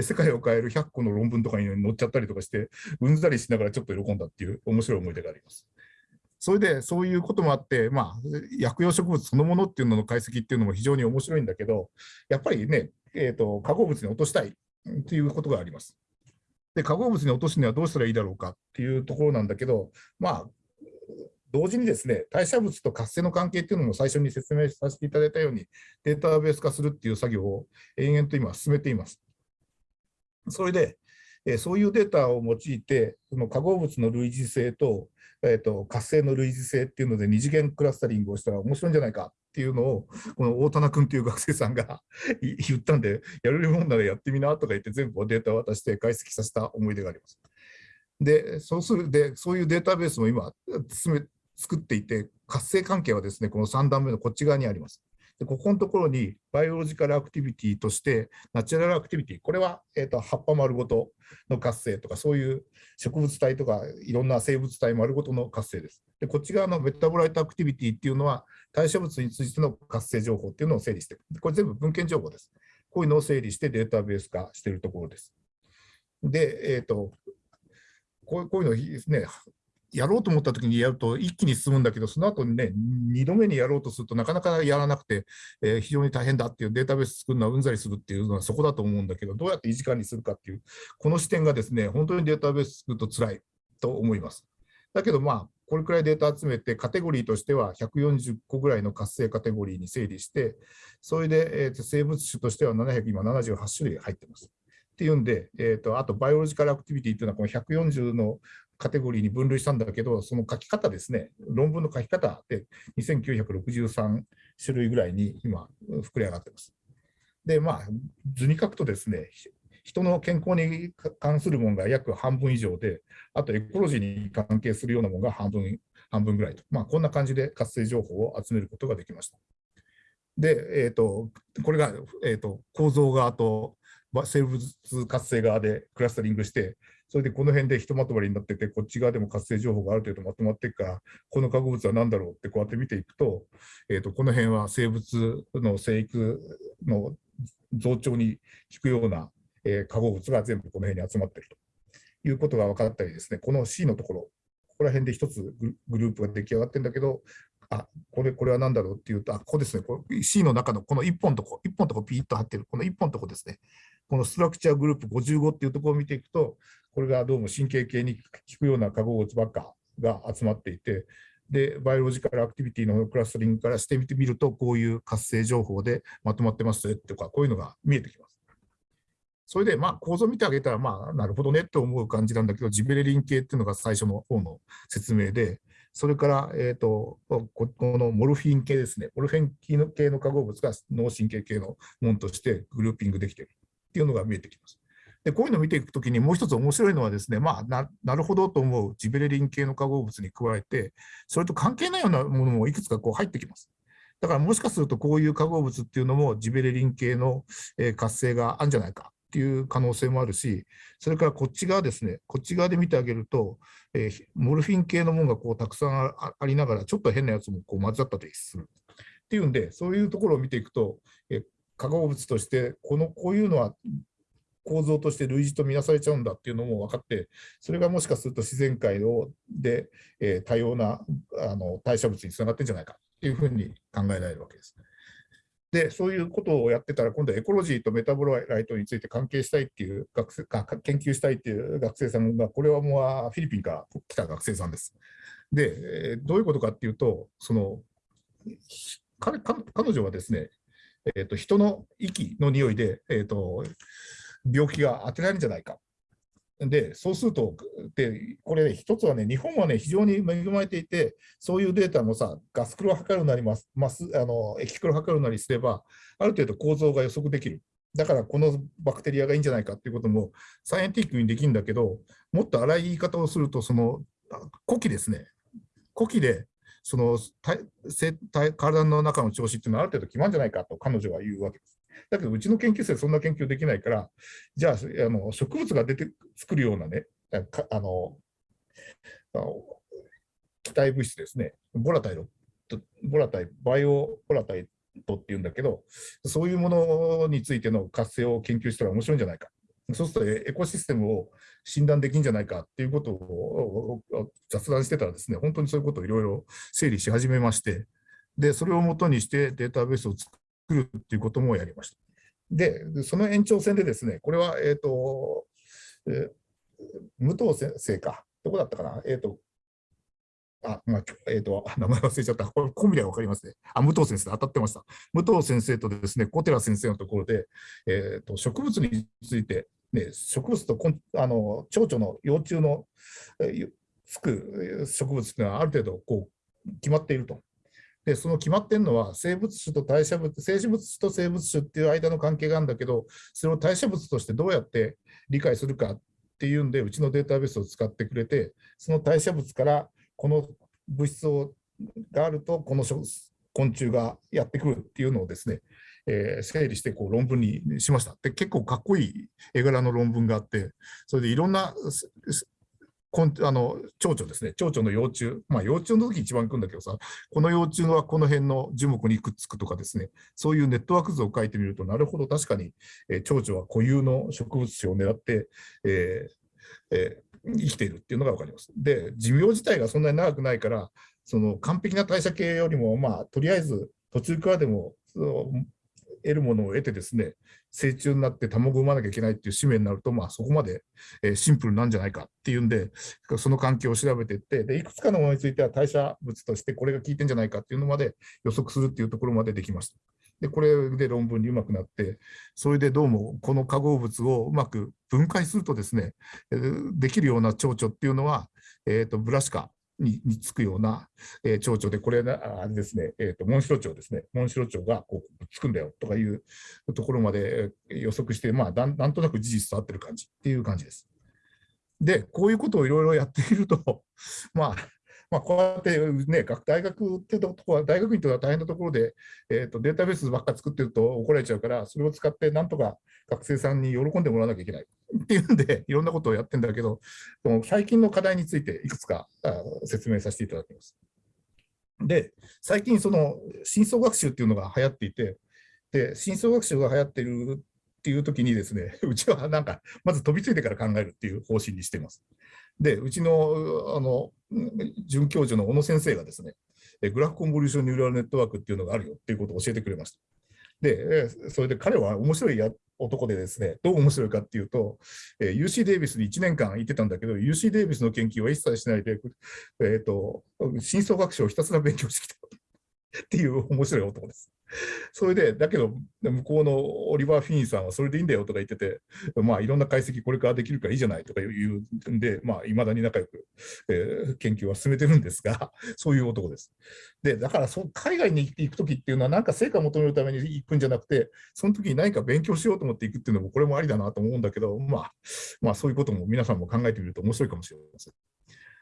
世界を変える100個の論文とかに載っちゃったりとかして、うんざりしながらちょっと喜んだっていう面白い思い出があります。それでそういうこともあって、まあ、薬用植物そのものっていうのの解析っていうのも非常に面白いんだけど、やっぱりね、えーと化合物に落としたいっていうことがあります。で、化合物に落とすにはどうしたらいいだろうかっていうところなんだけど、まあ、同時にですね、代謝物と活性の関係っていうのも最初に説明させていただいたように、データベース化するっていう作業を延々と今進めています。それで、えそういうデータを用いて、その化合物の類似性と,、えーと、活性の類似性っていうので二次元クラスタリングをしたら面白いんじゃないかっていうのを、この大棚君っていう学生さんが 言ったんで、やれるもんならやってみなとか言って、全部データを渡して解析させた思い出があります。で、そうするで、そういうデータベースも今、進め作っていて、活性関係はですね、この3段目のこっち側にあります。でここのところに biological activity として natural activity これは、えーと、葉っぱ丸ごとの活性とかそういう植物体とかいろんな生物体丸ごとの活性です。でこっち側の metabolite activity っていうのは代謝物についての活性情報っていうのを整理してこれ全部文献情報です。こういうのを整理してデータベース化しているところです。で、えーと、こうこういうのですね、やろうと思った時にやると一気に進むんだけど、その後にね、2度目にやろうとするとなかなかやらなくて、えー、非常に大変だっていうデータベース作るのはうんざりするっていうのはそこだと思うんだけど、どうやって維持管理するかっていう、この視点がですね、本当にデータベース作ると辛いと思います。だけどまあ、これくらいデータ集めて、カテゴリーとしては140個ぐらいの活性カテゴリーに整理して、それで、えー、と生物種としては700、今78種類入ってます。っていうんで、えーと、あとバイオロジカルアクティビティというのはこの140のカテゴリーに分類したんだけど、その書き方ですね、論文の書き方で2963種類ぐらいに今、膨れ上がってます。で、まあ、図に書くとですね、人の健康に関するものが約半分以上で、あとエコロジーに関係するようなものが半分半分ぐらいと、まあ、こんな感じで活性情報を集めることができました。で、えーと、これが、えーと構造側と生物活性側でクラスタリングして、それでこの辺でひとまとまりになってて、こっち側でも活性情報がある程度まとまっていくから、この化合物は何だろうってこうやって見ていくと、えー、とこの辺は生物の生育の増長に効くような、えー、化合物が全部この辺に集まっていると。いうことが分かったりですね、この C のところ、ここら辺で一つグループが出来上がってるんだけど、あこれこれは何だろうっていうと、あここですね、こ C の中のこの1本とこ、1本とこピーッと貼ってる、この1本とこですね、このストラクチャーグループ55っていうところを見ていくと、これがどうも神経系に効くような化合物ばっかが集まっていて、で、バイオロジカルアクティビティのクラスタリングからしてみてみると、こういう活性情報でまとまってますとか、こういうのが見えてきます。それで、まあ、構造見てあげたら、まあ、なるほどねと思う感じなんだけど、ジベレリン系っていうのが最初の方の説明で、それから、えーと、このモルフィン系ですね、モルフィン系の化合物が脳神経系のものとしてグルーピングできているっていうのが見えてきます。でこういうのを見ていくときにもう一つ面白いのはですね、まあな、るほどと思うジベレリン系の化合物に加えて、それと関係ないようなものもいくつかこう入ってきます。だからもしかするとこういう化合物っていうのもジベレリン系の活性があるんじゃないかっていう可能性もあるし、それからこっち側ですね、こっち側で見てあげると、えー、 morphine 系のものがこうたくさんありながら、ちょっと変なやつもこう混ざったりする。っていうんで、そういうところを見ていくと、えー、化合物としてこのこういうのは構造として類似とみなされちゃうんだっていうのも分かって、それがもしかすると自然界をで、えー、多様なあの代謝物につながってんじゃないかっていうふうに考えられるわけです。で、そういうことをやってたら、今度はエコロジーと metabolite について研究したいっていう学生、研究したいっていう学生さんが、これはもうフィリピンから来た学生さんです。で、どういうことかっていうと、その彼女はですね、えーと、人の息の匂いで、えーと病気が当てられるんじゃないか。で、そうすると、でこれ、ね、一つはね、日本はね、非常に恵まれていて、そういうデータもさ、ガスクロを測るなります、ますあの液クロを測るなりすれば、ある程度構造が予測できる。だからこのバクテリアがいいんじゃないかっていうこともサイエンティックにできるんだけど、もっと荒い言い方をすると、その呼気ですね。呼気でその体体の中の調子っていうのはある程度決まるんじゃないかと彼女は言うわけです。だけど、うちの研究生そんな研究できないから、じゃあ、あの植物が出て作るようなね、あの、気体物質ですね、ボラタイロ、ボラタイ、バイオボラタイトっていうんだけど、そういうものについての活性を研究したら面白いんじゃないか。そうするとエコシステムを診断できるんじゃないかっていうことを雑談してたらですね、本当にそういうことをいろいろ整理し始めまして、で、それをもとにしてデータベースを作るっていうこともやりました。で、その延長線でですね、これは、えっ、ー、と、えー、武藤先生か、どこだったかな、えっ、ー、と、あ、まあ、えっ、ー、と、名前忘れちゃった。これ、コンビでわかりますね。あ、武藤先生、当たってました。武藤先生とですね、小寺先生のところで、えっ、と、植物について、ね、植物とあの蝶々の幼虫の、つく植物というのはある程度こう決まっていると。で、その決まってるのは、生物種と代謝物、生死物種と生物種っていう間の関係があるんだけど、それを代謝物としてどうやって理解するかっていうんで、うちのデータベースを使ってくれて、その代謝物からこの物質をがあると、この昆虫がやってくるっていうのをですね、えー、整理してこう論文にしました。で結構かっこいい絵柄の論文があって、それでいろんなこんあの蝶々ですね、蝶々の幼虫、まあ、幼虫の時一番行くんだけどさ、この幼虫はこの辺の樹木にくっつくとかですね、そういうネットワーク図を書いてみると、なるほど、確かに、えー、蝶々は固有の植物種を狙って、えーえー、生きているっていうのが分かります。で、寿命自体がそんなに長くないから、その完璧な代謝系よりも、まあ、とりあえず途中からでも得るものを得てですね、成虫になって卵を産まなきゃいけないっていう使命になると、まあ、そこまで、えシンプルなんじゃないかっていうんで、その環境を調べていって、でいくつかのものについては代謝物としてこれが効いてんじゃないかっていうのまで予測するっていうところまでできました。で、これで論文にうまくなって、それでどうもこの化合物をうまく分解するとですね、できるような蝶々っていうのは、えーと、ブラシカににつくような、えー、蝶々で、これあれですね、えーと、モンシロチョウですね、モンシロチョウがこうつくんだよとかいうところまで予測して、まあ、だなんとなく事実と合ってる感じっていう感じです。で、こういうことをいろいろやっていると、まあ、まあ、こうやってね、大学ってとこは、大学院とは大変なところで、えーと、データベースばっか作ってると怒られちゃうから、それを使ってなんとか学生さんに喜んでもらわなきゃいけない っていうんで、いろんなことをやってんだけど、最近の課題についていくつか説明させていただきます。で、最近、その深層学習っていうのが流行っていて、で、深層学習が流行ってるっていう時にですね、うちはなんか、まず飛びついてから考えるっていう方針にしています。で、うちのあの准教授の小野先生がですね、グラフコンボリューションニューラルネットワークっていうのがあるよっていうことを教えてくれました。で、それで彼は面白いや男でですね、どう面白いかっていうと、えー UC デイビスに1年間行ってたんだけど、UC デイビスの研究は一切しないで、えーと、深層学習をひたすら勉強してきた。っていう面白い男です。それで、だけど、向こうのオリバー・フィーンさんはそれでいいんだよとか言ってて、まあ、いろんな解析これからできるからいいじゃないとか言うんで、まあ、いまだに仲良く、えー、研究は進めてるんですが、そういう男です。で、だからそ、海外に行くときっていうのは、なんか成果を求めるために行くんじゃなくて、その時に何か勉強しようと思って行くっていうのも、これもありだなと思うんだけど、まあ、まあ、そういうことも皆さんも考えてみると面白いかもしれません。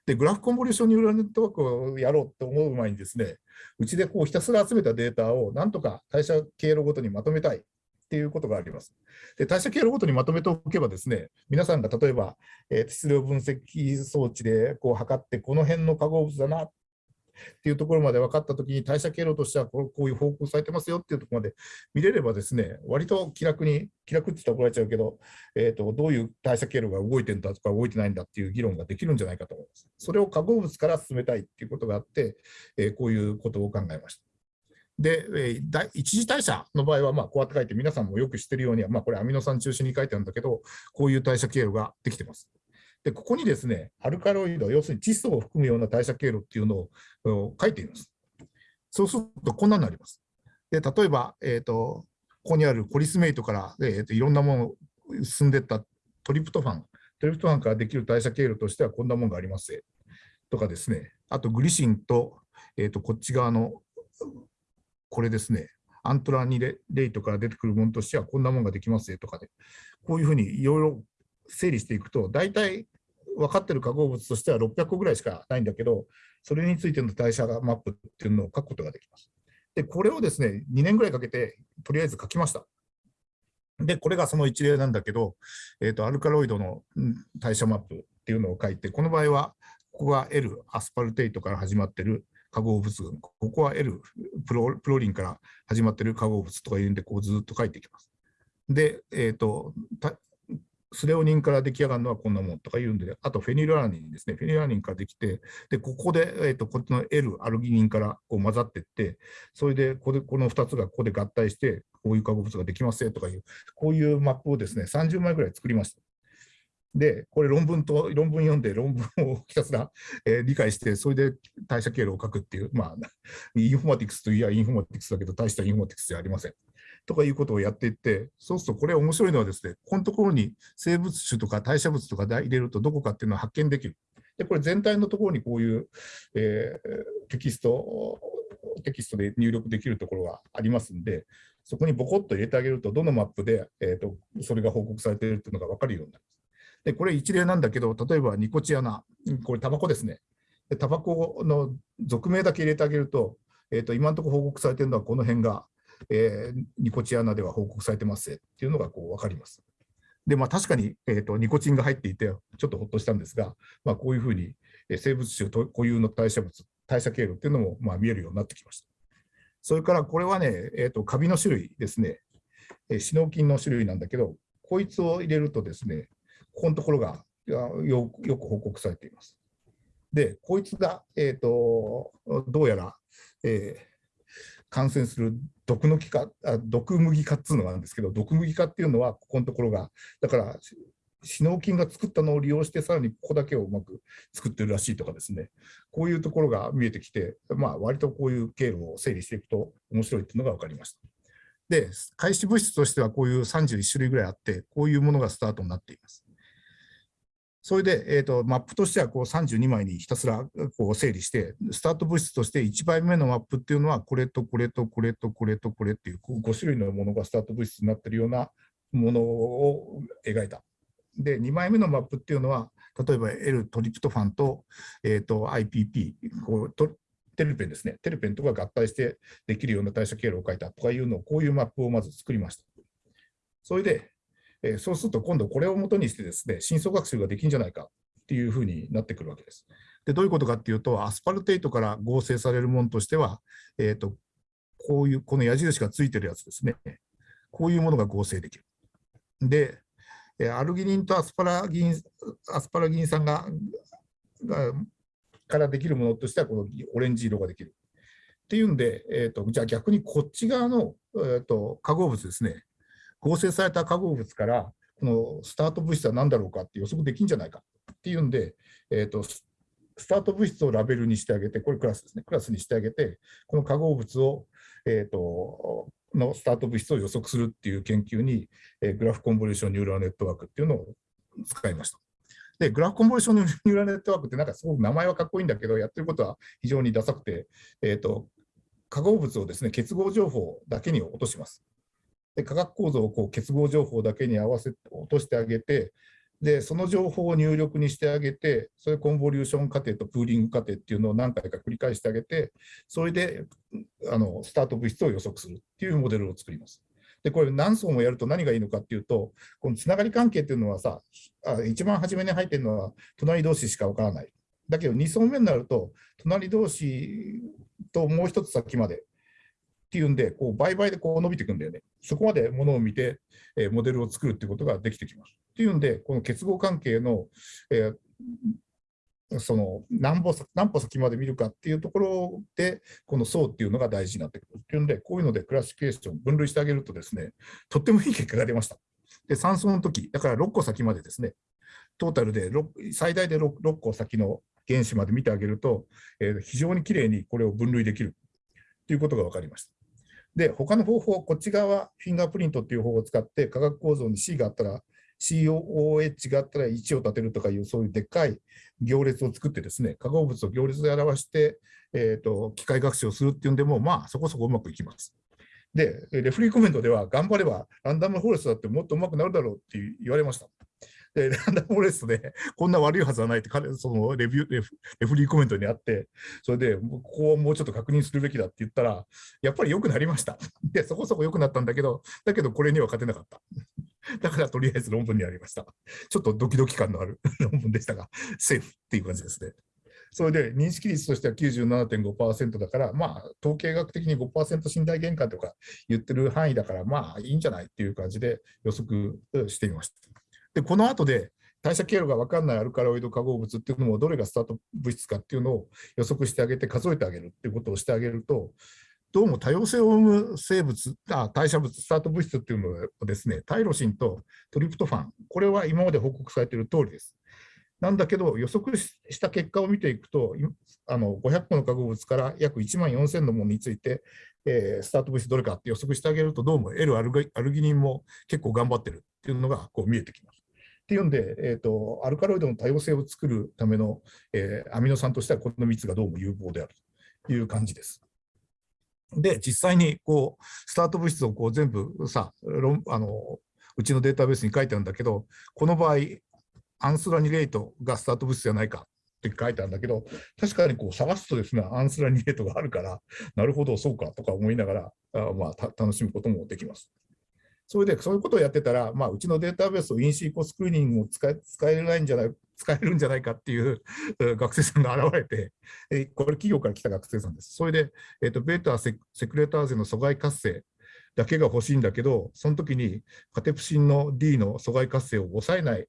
で、グラフコンボリューションニューラルネットワークをやろうと思う前にですね、うちでこうひたすら集めたデータをなんとか代謝経路ごとにまとめたいっていうことがあります。で代謝経路ごとにまとめておけばですね、皆さんが例えば、えー、質量分析装置でこう測って、この辺の化合物だなっっていうところまで分かったときに代謝経路としてはこういう報告されてますよっていうところまで見れればですね、割と気楽に、気楽って言ったら怒られちゃうけど、えーと、どういう代謝経路が動いてるんだとか動いてないんだっていう議論ができるんじゃないかと思います。それを化合物から進めたいっていうことがあって、えー、こういうことを考えました。で、えー、一次代謝の場合は、ま、こうやって書いて、皆さんもよく知ってるように、まあ、これアミノ酸中心に書いてあるんだけど、こういう代謝経路ができてます。で、ここにですね、アルカロイド、要するに窒素を含むような代謝経路っていうのを書いています。そうすると、こんなになります。で、例えば、えっ、ー、と、ここにあるコリスメイトから、えーと、いろんなものを進んでったトリプトファン、トリプトファンからできる代謝経路としてはこんなものがありますとかですね、あとグリシンと、えーと、こっち側のこれですね、アントラニレイトから出てくるものとしてはこんなものができますとかで、こういうふうにいろいろ整理していくと、大体分かってる化合物としては600個ぐらいしかないんだけど、それについての代謝マップっていうのを書くことができます。で、これをですね、2年ぐらいかけて、とりあえず書きました。で、これがその一例なんだけど、えーと、アルカロイドの代謝マップっていうのを書いて、この場合は、ここが L、アスパルテイトから始まってる化合物群、ここは L、プロプロリンから始まってる化合物とかいうんで、こうずっと書いていきます。で、えーとスレオニンから出来上がるのはこんなもんとか言うんで、あとフェニルアラニンですね、フェニルアラニンからできて、でここで、えーと、こっちの L、アルギニンからこう混ざっていって、それでここでこの2つがここで合体して、こういう化合物ができますよとかいう、こういうマップをですね、30枚ぐらい作りました。で、これ論文と、論文読んで論文をひたすら、えー、理解して、それで代謝経路を書くっていう、まあ、インフォマティクスといえばインフォマティクスだけど、大したインフォマティクスじゃありません。とかいうことをやっていって、そうするとこれ面白いのはですね、このところに生物種とか代謝物とか入れるとどこかっていうのを発見できる。で、これ全体のところにこういう、えー、テキスト、テキストで入力できるところがありますんで、そこにボコッと入れてあげると、どのマップで、えーと、それが報告されているというのが分かるようになります。で、これ一例なんだけど、例えばニコチアナ、これタバコですね。でタバコの属名だけ入れてあげると、えーと今のところ報告されているのはこの辺がえー、ニコチアナでは報告されてますっていうのがこう分かります。で、まあ、確かに、えーと、ニコチンが入っていて、ちょっとほっとしたんですが、まあ、こういうふうに、え、生物種固有の代謝物、代謝経路っていうのも、まあ、見えるようになってきました。それからこれはね、えーと、カビの種類ですね、えー、シノキンの種類なんだけど、こいつを入れるとですね、ここのところがよく報告されています。で、こいつが、えーと、どうやら、えー、感染する毒の木化、あ毒麦化っていうのがあるんですけど、毒麦化っていうのは、ここのところが、だから、シノウ菌が作ったのを利用して、さらにここだけをうまく作ってるらしいとかですね、こういうところが見えてきて、まあ、割とこういう経路を整理していくと面白いっていうのが分かりました。で、開始物質としてはこういう31種類ぐらいあって、こういうものがスタートになっています。それで、えーと、マップとしてはこう32枚にひたすらこう整理して、スタート物質として1枚目のマップっていうのは、これとこれとこれとこれとこれっていう5種類のものがスタート物質になってるようなものを描いた。で、2枚目のマップっていうのは、例えば L トリプトファンと,、えー、と IPP こうとテルペンですね、テルペンとか合体してできるような代謝経路を書いたとかいうのを、こういうマップをまず作りました。それで、え、そうすると今度これをもとにしてですね、深層学習ができるんじゃないかっていうふうになってくるわけです。で、どういうことかっていうと、アスパルテイトから合成されるものとしては、えっ、ー、と、こういう、この矢印がついてるやつですね。こういうものが合成できる。で、アルギニンとアスパラギンアスパラギン酸ががからできるものとしては、このオレンジ色ができる。っていうんで、えーと、じゃあ逆にこっち側の、えーと、化合物ですね、合成された化合物から、このスタート物質は何だろうかって予測できるんじゃないかっていうんで、えーと、スタート物質をラベルにしてあげて、これクラスですね、クラスにしてあげて、この化合物を、えー、とのスタート物質を予測するっていう研究に、えー、グラフコンボリューションニューラルネットワークっていうのを使いました。で、グラフコンボリューションニューラルネットワークってなんかすごく名前はかっこいいんだけど、やってることは非常にダサくて、えーと、化合物をですね、結合情報だけに落とします。で化学構造をこう結合情報だけに合わせて落としてあげて、で、その情報を入力にしてあげて、それコンボリューション過程とプーリング過程っていうのを何回か繰り返してあげて、それであのスタート物質を予測するっていうモデルを作ります。で、これ何層もやると何がいいのかっていうと、このつながり関係っていうのはさ、あ一番初めに入ってるのは隣同士しかわからない。だけど2層目になると、隣同士ともう一つ先までっていうんで、こう倍々でこう伸びていくんだよね。そこまでものを見て、え、モデルを作るっていうことができてきます。っていうんで、この結合関係の、えー、その何歩何歩先まで見るかっていうところで、この層っていうのが大事になってくるっていうんで、こういうのでクラシフィケーション、分類してあげるとですね、とってもいい結果が出ました。で、3層の時、だから6個先までですね、トータルで最大で 6, 6個先の原子まで見てあげると、えー、非常にきれいにこれを分類できるということが分かりました。で、他の方法、こっち側は、フィンガープリントっていう方法を使って、化学構造に C があったら、COOH があったら1を立てるとかいう、そういうでっかい行列を作ってですね、化合物を行列で表して、えーと、機械学習をするっていうんでも、まあ、そこそこうまくいきます。で、レフリーコメントでは、頑張ればランダムフォレストだってもっとうまくなるだろうって言われました。で、ランダムフォレストで、こんな悪いはずはないって、そのレビューレフ、レフリーコメントにあって、それで、ここをもうちょっと確認するべきだって言ったら、やっぱり良くなりました。で、そこそこ良くなったんだけど、だけどこれには勝てなかった。だからとりあえず論文にありました。ちょっとドキドキ感のある 論文でしたが、セーフっていう感じですね。それで認識率としては97.5%だから、まあ、統計学的に5%信頼限界とか言ってる範囲だから、まあいいんじゃないっていう感じで予測していました。で、この後で代謝経路が分かんないアルカロイド化合物っていうのもどれがスタート物質かっていうのを予測してあげて数えてあげるっていうことをしてあげると、どうも多様性を生む生物、あ代謝物、スタート物質っていうのはですね、タイロシンとトリプトファン、これは今まで報告されている通りです。なんだけど、予測した結果を見ていくと、あの500個の化合物から約1万4000のものについて、えー、スタート物質どれかって予測してあげると、どうも L アルギニンも結構頑張ってるっていうのがこう見えてきます。っていうんで、えーと、アルカロイドの多様性を作るための、えー、アミノ酸としてはこの3つがどうも有効であるという感じです。で、実際にこうスタート物質をこう全部さあの、うちのデータベースに書いてあるんだけど、この場合、アンスラニレートがスタート物質じゃないかって書いてあるんだけど、確かにこう探すとですね、アンスラニレートがあるから、なるほど、そうかとか思いながら、あまあ、楽しむこともできます。それでそういうことをやってたら、まあ、うちのデータベースをインシーコスクリーニングを使え使えないんじゃない使えるんじゃないかっていう学生さんが現れて、えこれ企業から来た学生さんです。それで、えーと、ベータセセクレターゼの阻害活性だけが欲しいんだけど、その時にカテプシンの D の阻害活性を抑えない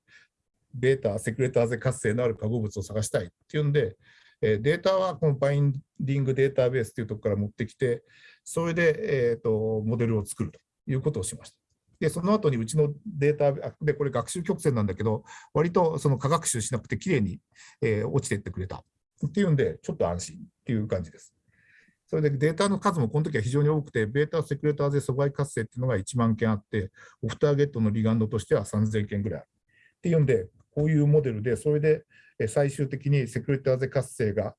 ベータセクレターゼ活性のある化合物を探したいっていうんで、えデータはこのバインディングデータベースというところから持ってきて、それで、えーとモデルを作るということをしました。で、その後にうちのデータで、これ学習曲線なんだけど、割とその科学習しなくてきれいに、えー、落ちていってくれたっていうんで、ちょっと安心っていう感じです。それでデータの数もこの時は非常に多くて、ベータセクレターゼ阻害活性っていうのが1万件あって、オフターゲットのリガンドとしては3000件ぐらい。っていうんで、こういうモデルで、それで最終的にセクレターゼ活性が、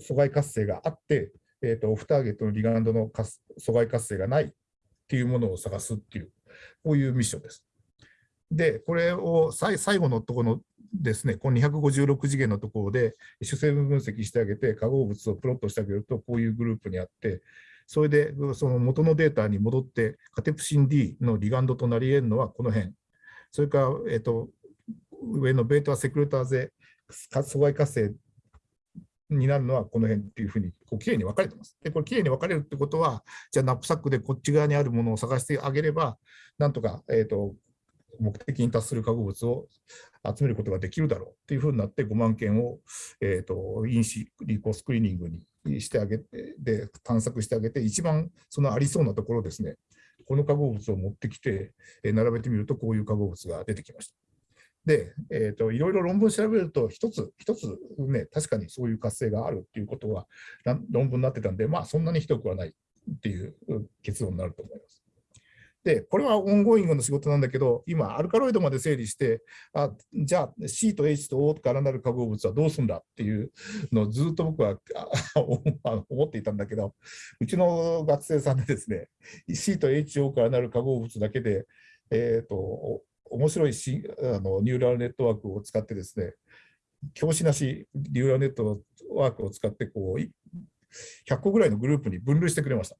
阻害活性があって、えーと、オフターゲットのリガンドの阻害活性がないっていうものを探すっていうこういうミッションです。で、これを最後のところのですね、この256次元のところで主成分分析してあげて、化合物をプロットしてあげると、こういうグループにあって、それでその元のデータに戻って、カテプシン D のリガンドとなり得るのはこの辺。それから、えっと、上のベータセクレターゼ阻害活性になるのはこの辺っていうふうにこうきれいに分かれてます。で、これきれいに分かれるってことは、じゃあナップサックでこっち側にあるものを探してあげれば、なんとか、えーと、目的に達する化合物を集めることができるだろうっていうふうになって5万件を、えーと、因子リコスクリーニングにしてあげてで探索してあげて一番そのありそうなところですねこの化合物を持ってきて、並べてみるとこういう化合物が出てきました。で、えーと、いろいろ論文調べると、一つ、一つね、確かにそういう活性があるっていうことは論文になってたんで、まあ、そんなにひどくはないっていう結論になると思います。で、これはオンゴイングの仕事なんだけど、今、アルカロイドまで整理して、あじゃあ C と H と O からなる化合物はどうするんだっていうのをずっと僕は思っていたんだけど、うちの学生さんでですね、C と HO からなる化合物だけで、えーと面白いしあのニューラルネットワークを使ってですね、教師なしニューラルネットワークを使ってこう100個ぐらいのグループに分類してくれました。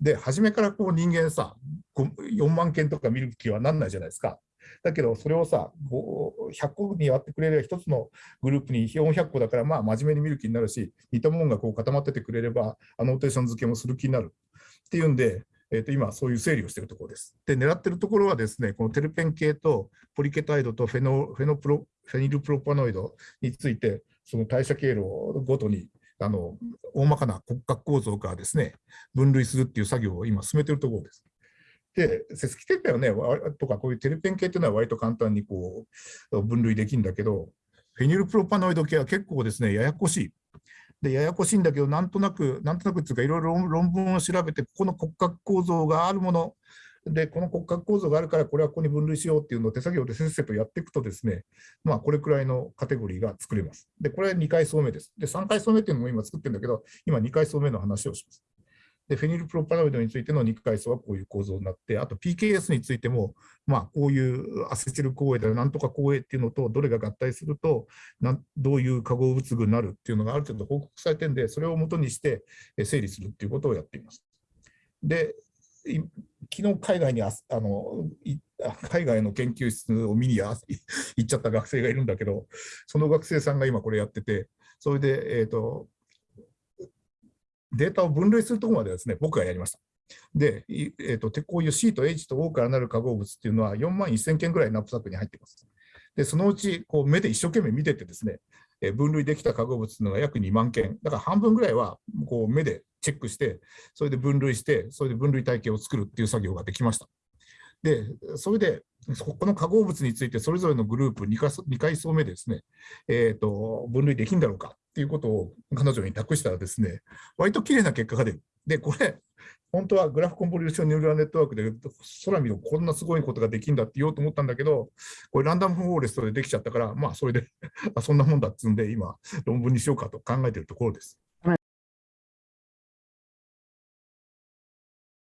で、初めからこう人間さ、4万件とか見る気はなんないじゃないですか。だけど、それをさ、100個に割ってくれれば、1つのグループに400個だから、まあ、真面目に見る気になるし、似たものがこう固まっててくれれば、アノーテーション付けもする気になるっていうんで、えー、と今、そういう整理をしているところです。で、狙っているところはですね、このテルペン系とポリケタイドとフェノフェノプロフェニルプロパノイドについて、その代謝経路ごとにあの大まかな骨格構造からですね、分類するっていう作業を今進めているところです。で、節気結果はね、とかこういうテルペン系っていうのは割と簡単にこう分類できるんだけど、フェニルプロパノイド系は結構ですね、ややこしい。でややこしいんだけど、なんとなく、なんとなくっていうか、いろいろ論文を調べて、ここの骨格構造があるもの、で、この骨格構造があるから、これはここに分類しようっていうのを手作業でせっせとやっていくとですね、まあ、これくらいのカテゴリーが作れます。で、これは2階層目です。で、3階層目っていうのも今作ってるんだけど、今2階層目の話をします。で、フェニルプロパノイドについての肉階層はこういう構造になって、あと PKS についても、まあ、こういうアセチル光栄だなんとか光栄っていうのと、どれが合体するとなんどういう化合物群になるっていうのがある程度報告されてるんで、それをもとにして整理するっていうことをやっています。で、昨日海外にあの海外の研究室を見に行っちゃった学生がいるんだけど、その学生さんが今これやってて、それで、えーとデータを分類するところまではですね、僕がやりました。で、えーと、こういう C と H と O からなる化合物っていうのは4万1000件ぐらいナップサックに入っています。で、そのうちこう目で一生懸命見ててですね、え分類できた化合物っていうのが約2万件。だから半分ぐらいはこう目でチェックして、それで分類して、それで分類体系を作るっていう作業ができました。で、それで、この化合物についてそれぞれのグループ2回 ,2 回層目でですね、えーと、分類できるんだろうかっていうことを彼女に託したらですね、割と綺麗な結果が出る。で、これ、本当はグラフコンボリューションニューラルネットワークで空見るこんなすごいことができるんだって言おうと思ったんだけど、これランダムフォーレストでできちゃったから、まあそれで そんなもんだっつうんで、今論文にしようかと考えてるところです。